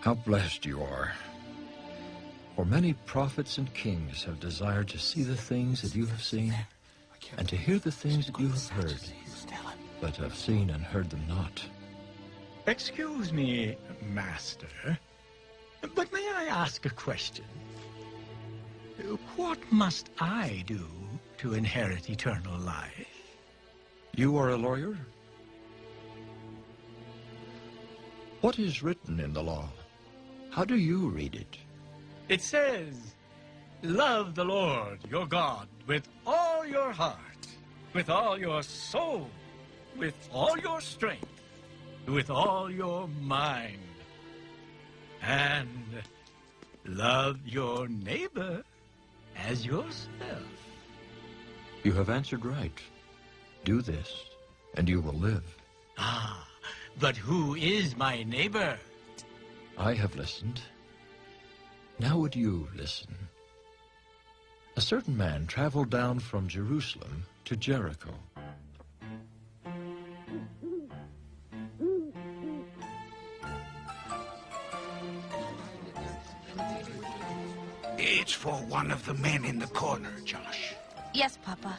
How blessed you are. For many prophets and kings have desired to see the things that you have seen, and to hear the things that you have heard, but have seen and heard them not. Excuse me, Master, but may I ask a question? What must I do to inherit eternal life? You are a lawyer? What is written in the law? How do you read it? It says, Love the Lord your God with all your heart, with all your soul, with all your strength, with all your mind, and love your neighbor as yourself. You have answered right. Do this, and you will live. Ah, but who is my neighbor? I have listened. Now would you listen? A certain man traveled down from Jerusalem to Jericho. It's for one of the men in the corner, Josh. Yes, Papa.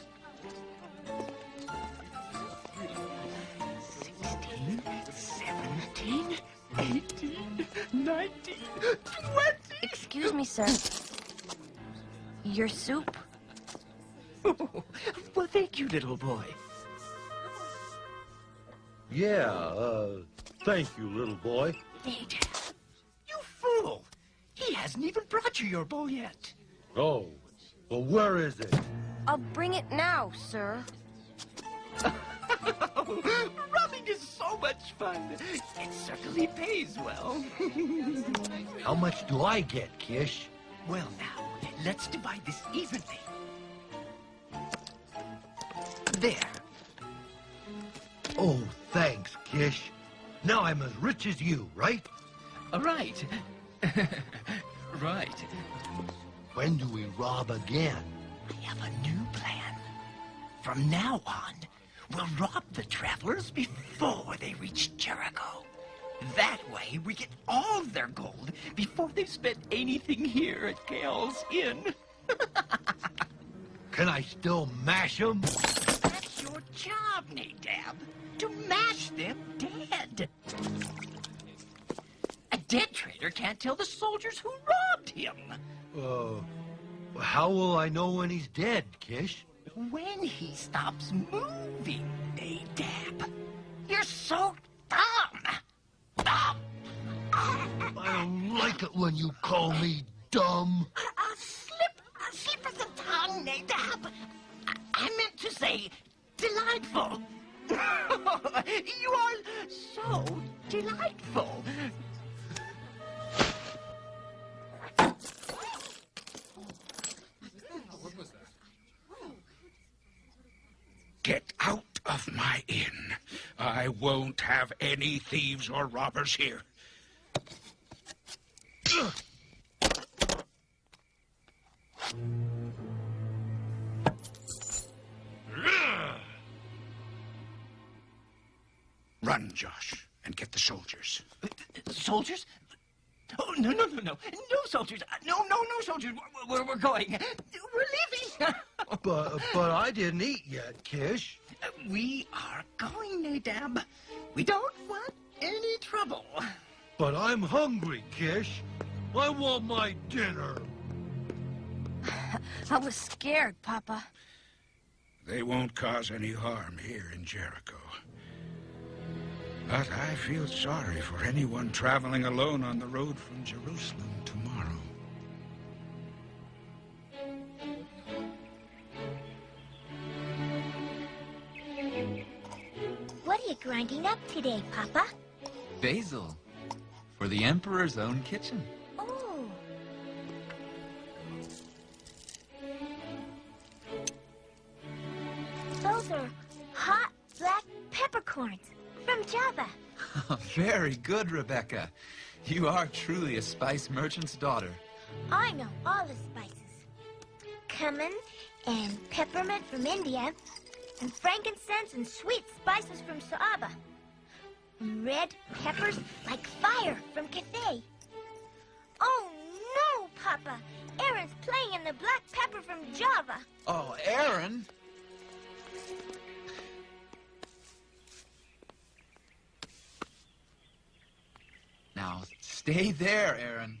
19, 20. Excuse me, sir. Your soup? well, thank you, little boy. Yeah, uh, thank you, little boy. Nate, you fool! He hasn't even brought you your bowl yet. Oh, well, where is it? I'll bring it now, sir. Is so much fun. It certainly pays well. How much do I get, Kish? well, now, let's divide this evenly. There. Oh, thanks, Kish. Now I'm as rich as you, right? Right. right. When do we rob again? I have a new plan. From now on, we'll rob the travelers before they reach Jericho. That way, we get all their gold before they've spent anything here at Gale's Inn. Can I still mash them? That's your job, Nadab. To mash them dead. A dead traitor can't tell the soldiers who robbed him. Uh, how will I know when he's dead, Kish? When he stops moving, Nadab. You're so dumb. Dumb. I don't like it when you call me dumb. A slip, a slip of the tongue, Nadab. I, I meant to say delightful. you are so delightful. I won't have any thieves or robbers here. Run, Josh, and get the soldiers. Soldiers? Oh, no, no, no, no. No soldiers. Uh, no, no, no soldiers. We're, we're, we're going. We're leaving. But, but I didn't eat yet, Kish. We are going, Nadab. We don't want any trouble. But I'm hungry, Kish. I want my dinner. I was scared, Papa. They won't cause any harm here in Jericho. But I feel sorry for anyone traveling alone on the road from Jerusalem grinding up today, Papa? Basil. For the Emperor's own kitchen. Oh. Those are hot black peppercorns from Java. Very good, Rebecca. You are truly a spice merchant's daughter. I know all the spices. Cumin and peppermint from India, and frankincense and sweet spices from Saaba. Red peppers like fire from Cathay. Oh, no, Papa. Aaron's playing in the black pepper from Java. Oh, Aaron! Now, stay there, Aaron.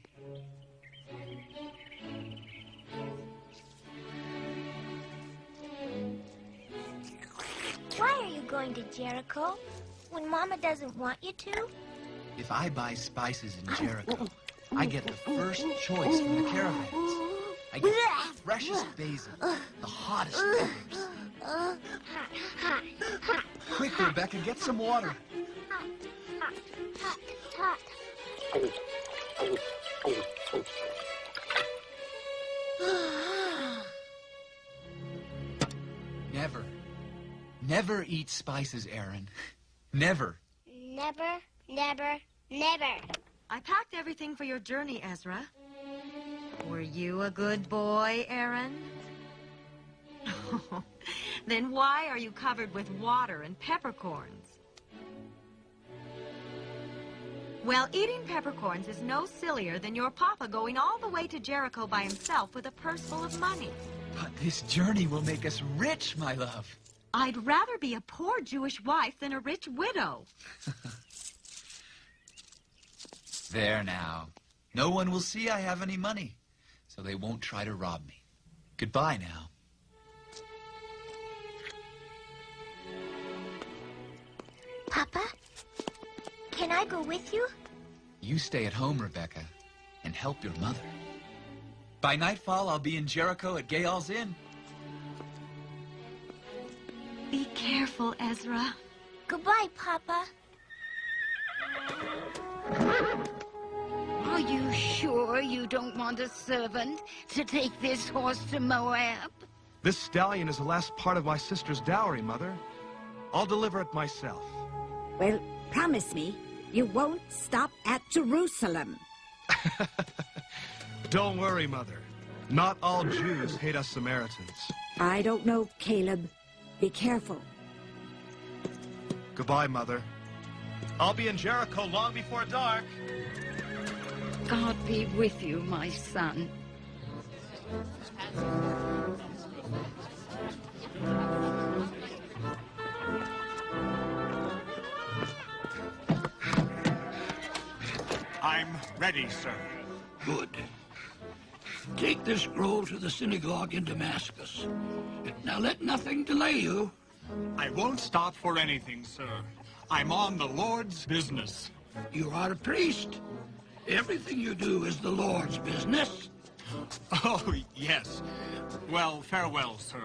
Going to Jericho? When Mama doesn't want you to? If I buy spices in Jericho, I get the first choice from the caravans. I get the freshest basil, the hottest peppers. Quick, Rebecca, get some water. Never, never eat spices, Aaron. Never. Never, never, never. I packed everything for your journey, Ezra. Were you a good boy, Aaron? then why are you covered with water and peppercorns? Well, eating peppercorns is no sillier than your papa going all the way to Jericho by himself with a purse full of money. But this journey will make us rich, my love. I'd rather be a poor Jewish wife than a rich widow. There now. No one will see I have any money, so they won't try to rob me. Goodbye now. Papa, can I go with you? You stay at home, Rebecca, and help your mother. By nightfall, I'll be in Jericho at Gayal's Inn. Careful, Ezra. Goodbye, Papa. Are you sure you don't want a servant to take this horse to Moab? This stallion is the last part of my sister's dowry, Mother. I'll deliver it myself. Well, promise me you won't stop at Jerusalem. Don't worry, Mother. Not all Jews hate us Samaritans. I don't know, Caleb. Be careful. Goodbye, Mother. I'll be in Jericho long before dark. God be with you, my son. I'm ready, sir. Good. Take this scroll to the synagogue in Damascus. Now let nothing delay you. I won't stop for anything, sir. I'm on the Lord's business. You are a priest. Everything you do is the Lord's business. Oh, yes. Well, farewell, sir.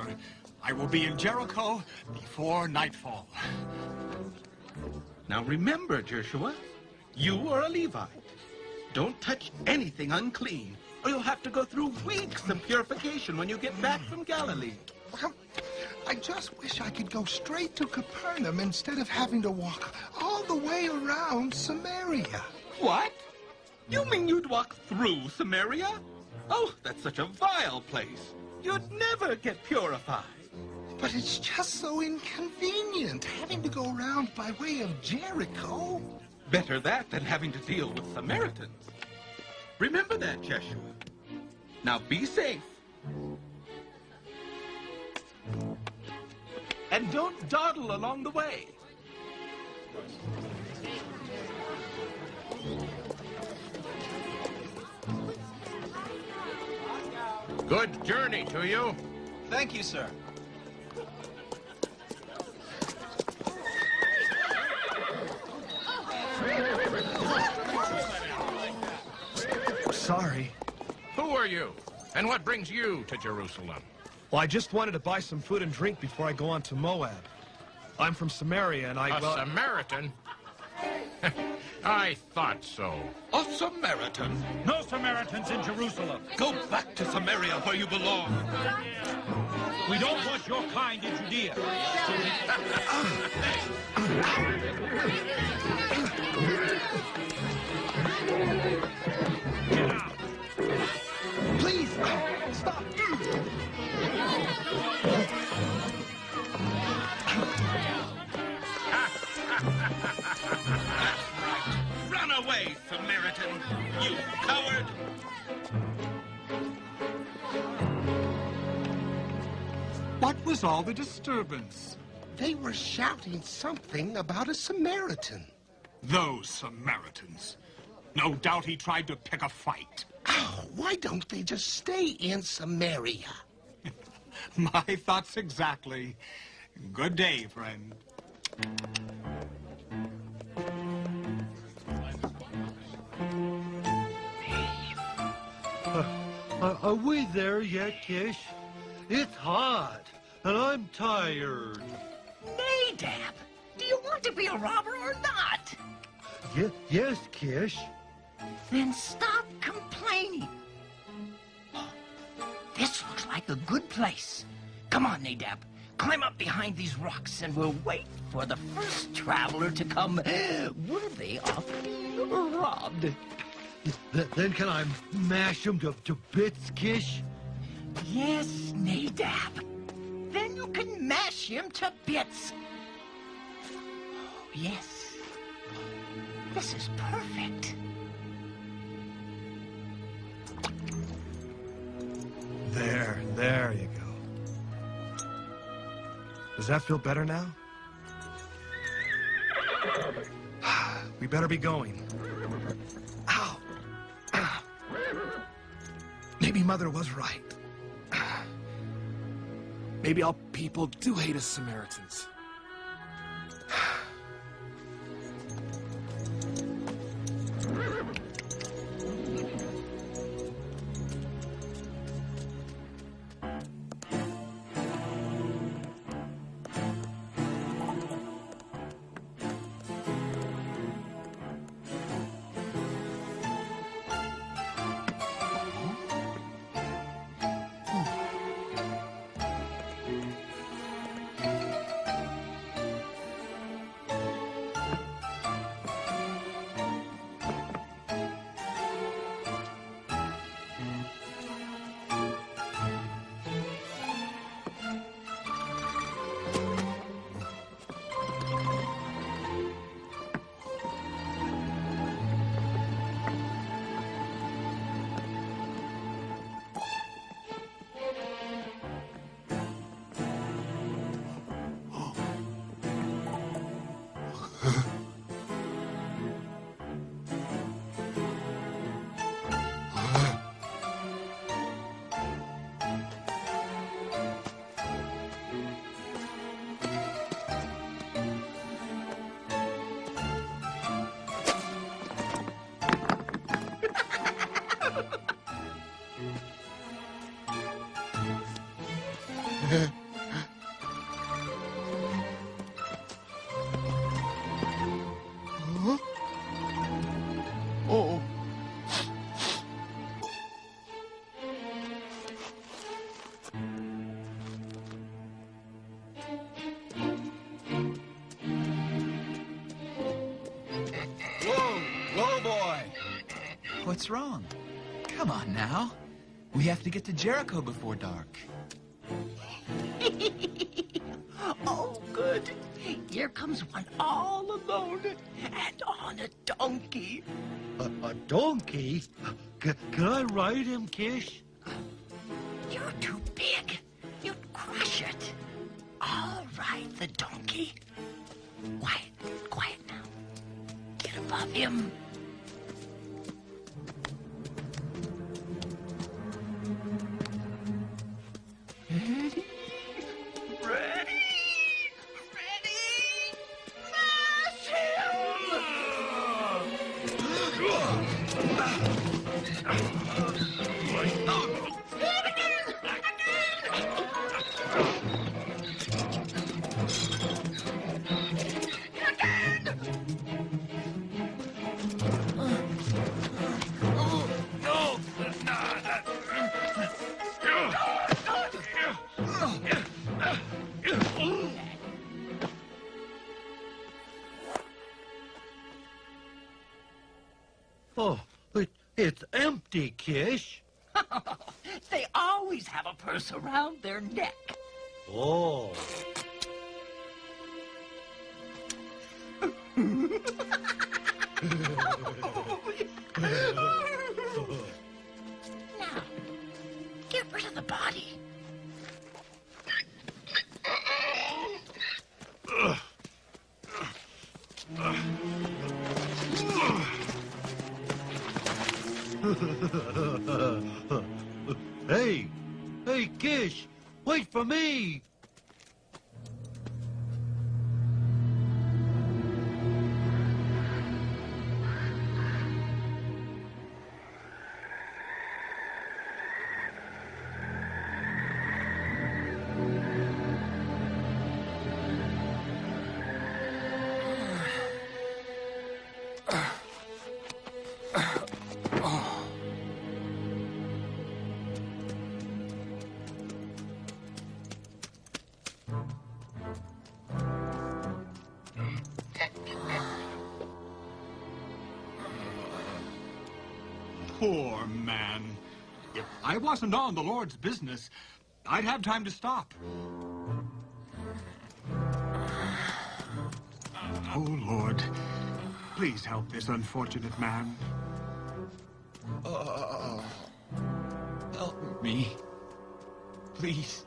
I will be in Jericho before nightfall. Now remember, Joshua, you are a Levite. Don't touch anything unclean, or you'll have to go through weeks of purification when you get back from Galilee. I just wish I could go straight to Capernaum instead of having to walk all the way around Samaria. What? You mean you'd walk through Samaria? Oh, that's such a vile place. You'd never get purified. But it's just so inconvenient having to go around by way of Jericho. Better that than having to deal with Samaritans. Remember that, Joshua. Now be safe. And don't dawdle along the way. Good journey to you. Thank you, sir. Sorry. Who are you? And what brings you to Jerusalem? Well, I just wanted to buy some food and drink before I go on to Moab. I'm from Samaria, and I... A well, Samaritan? I thought so. A Samaritan? No Samaritans in Jerusalem. Go back to Samaria where you belong. We don't want your kind in Judea. was all the disturbance? They were shouting something about a Samaritan. Those Samaritans. No doubt he tried to pick a fight. Oh, why don't they just stay in Samaria? My thoughts exactly. Good day, friend. Uh, are, are we there yet, Kish? It's hot, and I'm tired. Nadab, do you want to be a robber or not? Ye yes, Kish. Then stop complaining. This looks like a good place. Come on, Nadab. Climb up behind these rocks and we'll wait for the first traveler to come worthy of being robbed. Th then can I mash them to, to bits, Kish? Yes, Nadab. You can mash him to bits. Oh, yes. This is perfect. There, there you go. Does that feel better now? We better be going. Ow! Ow. Maybe Mother was right. Maybe all people do hate us Samaritans. What's wrong? Come on now. We have to get to Jericho before dark. oh, good. Here comes one all alone and on a donkey. A, a donkey? C can I ride him, Kish? You're too big. You'd crush it. I'll ride the donkey. Quiet, quiet now. Get above him. Oh, empty, Kish. they always have a purse around their neck. Oh. Now, I wasn't on the Lord's business, I'd have time to stop. Oh, Lord, please help this unfortunate man. Oh, help me. Please.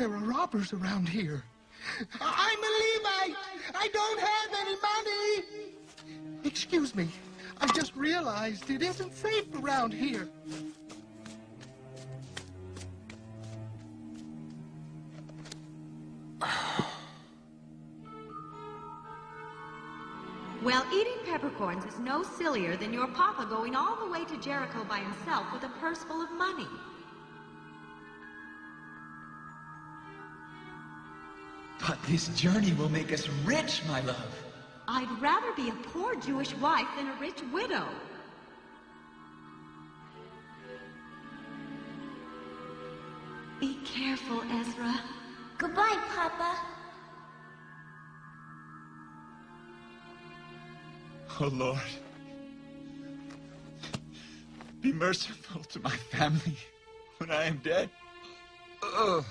There are robbers around here. I'm a Levite. I don't have any money. Excuse me. I just realized it isn't safe around here. Well, eating peppercorns is no sillier than your papa going all the way to Jericho by himself with a purse full of money. But this journey will make us rich, my love. I'd rather be a poor Jewish wife than a rich widow. Be careful, Ezra. Goodbye, Papa. Oh, Lord. Be merciful to my family when I am dead. Ugh.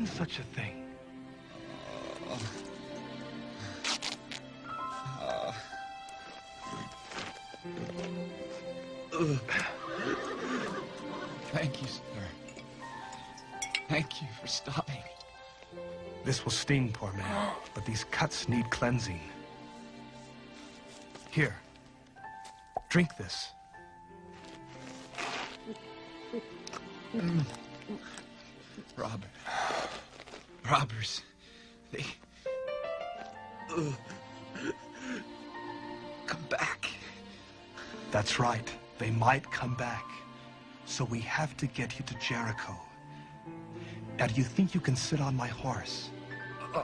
Done such a thing? Thank you, sir. Thank you for stopping. This will sting, poor man, but these cuts need cleansing. Here, drink this. Mm. Robert. Robbers. They. Ugh. Come back. That's right. They might come back. So we have to get you to Jericho. Now, do you think you can sit on my horse? Uh,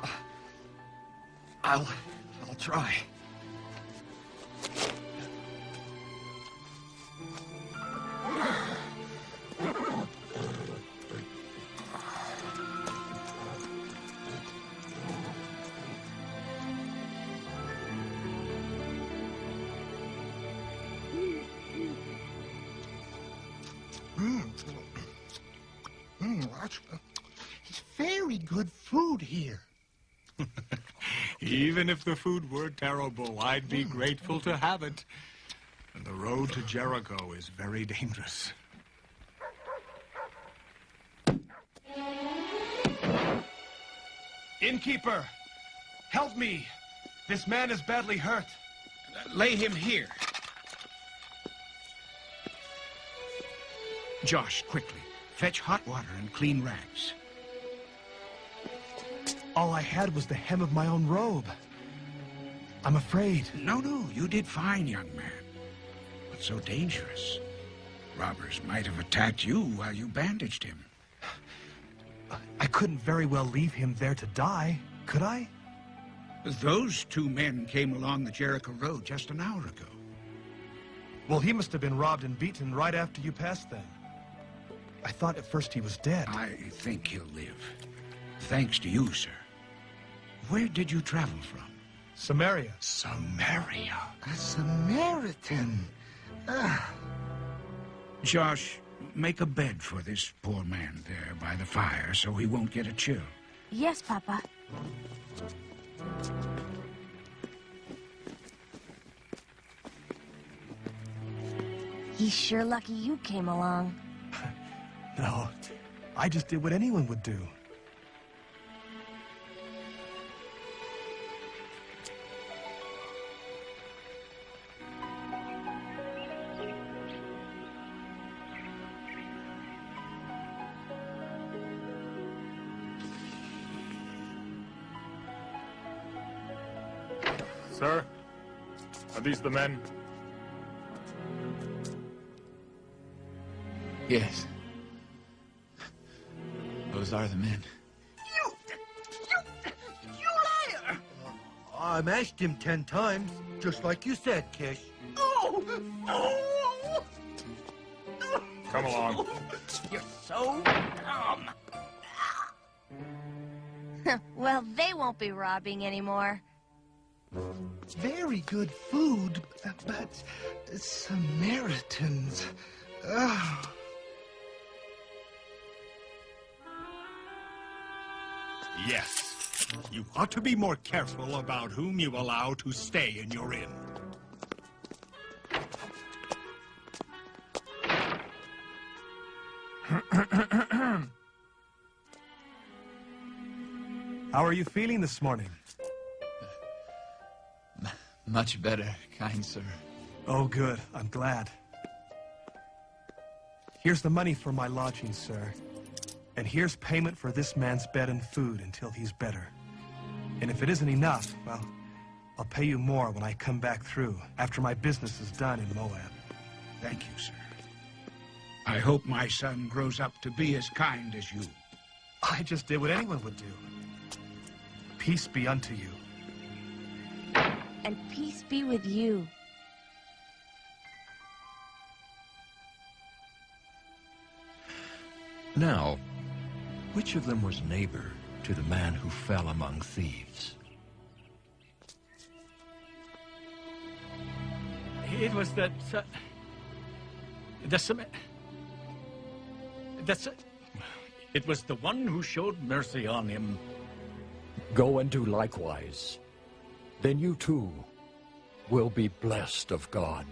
I'll. I'll try. Very good food here. Even if the food were terrible, I'd be grateful to have it. And the road to Jericho is very dangerous. Innkeeper, help me. This man is badly hurt. Lay him here. Josh, quickly. Fetch hot water and clean rags. All I had was the hem of my own robe. I'm afraid. No, no, you did fine, young man. But so dangerous. Robbers might have attacked you while you bandaged him. I couldn't very well leave him there to die, could I? Those two men came along the Jericho Road just an hour ago. Well, he must have been robbed and beaten right after you passed them. I thought at first he was dead. I think he'll live. Thanks to you, sir. Where did you travel from? Samaria. Samaria? A Samaritan. Ah. Josh, make a bed for this poor man there by the fire so he won't get a chill. Yes, Papa. He's sure lucky you came along. No, I just did what anyone would do. These the men? Yes. Those are the men. You! You! You liar! I mashed him ten times, just like you said, Kish. Oh! Oh! Come along. You're so dumb. well, they won't be robbing anymore. Very good food, but Samaritans. Ugh. Yes. You ought to be more careful about whom you allow to stay in your inn. How are you feeling this morning? Much better, kind sir. Oh, good. I'm glad. Here's the money for my lodging, sir. And here's payment for this man's bed and food until he's better. And if it isn't enough, well, I'll pay you more when I come back through, after my business is done in Moab. Thank you, sir. I hope my son grows up to be as kind as you. I just did what anyone would do. Peace be unto you. And peace be with you. Now, which of them was neighbor to the man who fell among thieves? It was that... Uh, the Sam... That's... It was the one who showed mercy on him. Go and do likewise. Then you too will be blessed of God.